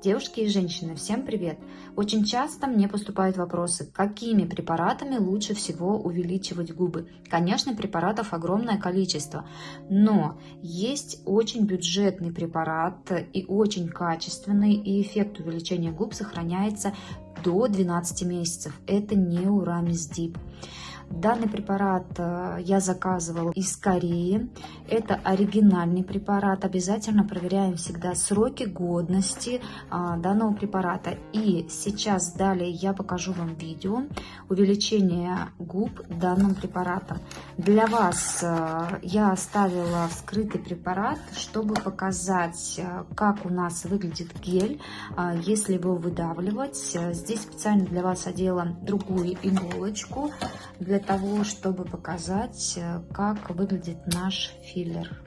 Девушки и женщины, всем привет! Очень часто мне поступают вопросы, какими препаратами лучше всего увеличивать губы. Конечно, препаратов огромное количество, но есть очень бюджетный препарат и очень качественный, и эффект увеличения губ сохраняется до 12 месяцев. Это не Урамис Дип. Данный препарат э, я заказывала из Кореи. Это оригинальный препарат. Обязательно проверяем всегда сроки годности а, данного препарата. И сейчас далее я покажу вам видео увеличения губ данным препаратом. Для вас э, я оставила вскрытый препарат, чтобы показать, э, как у нас выглядит гель, если его выдавливать. Здесь специально для вас одела другую иголочку для для того, чтобы показать, э, как выглядит наш филлер.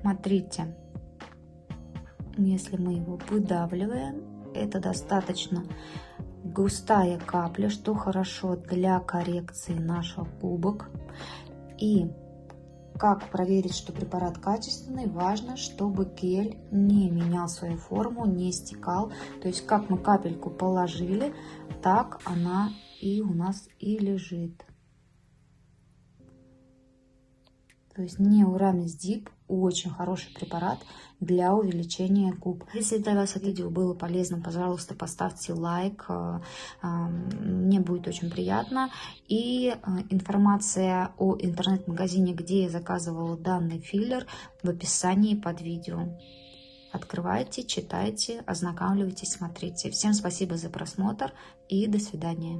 Смотрите, если мы его выдавливаем, это достаточно густая капля, что хорошо для коррекции наших губок. И как проверить, что препарат качественный? Важно, чтобы гель не менял свою форму, не стекал. То есть, как мы капельку положили, так она и у нас и лежит. То есть Неурамис Дип очень хороший препарат для увеличения губ. Если для вас это видео было полезным, пожалуйста, поставьте лайк. Э, э, мне будет очень приятно. И э, информация о интернет-магазине, где я заказывала данный филлер, в описании под видео. Открывайте, читайте, ознакомливайтесь, смотрите. Всем спасибо за просмотр и до свидания.